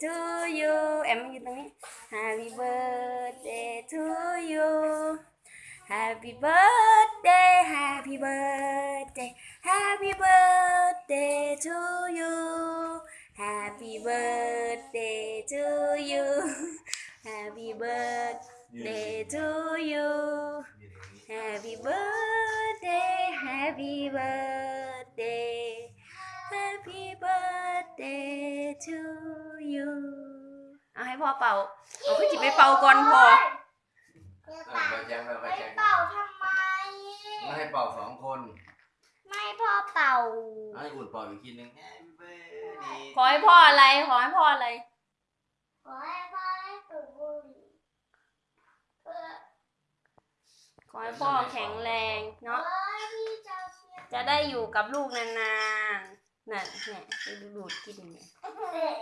to you. Em mới như happy birthday to you. Happy birthday happy birthday happy birthday to you. Happy birthday to you. Happy birthday to you. Happy birthday happy birthday. พ่อเป่าเอาขึ้นจิบไปเป่าก่อนพ่อเออไปแจ้งแล้วไปไม่แจ้งเป่าทำไม ไม่ให้เป่าสองคน ไม่พ่อเป่าให้อุ่นเป่าอีกทีหนึง Happy birthday ขอให้พ่ออะไร ขอให้พ่ออะไร ขอให้พ่อได้สูบบุหรี่เพื่อขอให้พ่อแข็งแรงเนาะเอ้ยพี่จะเชียร์จะได้อยู่กับลูกนานๆ นั่นเนี่ยไปดูดูดกินเนี่ยเอ๊ะ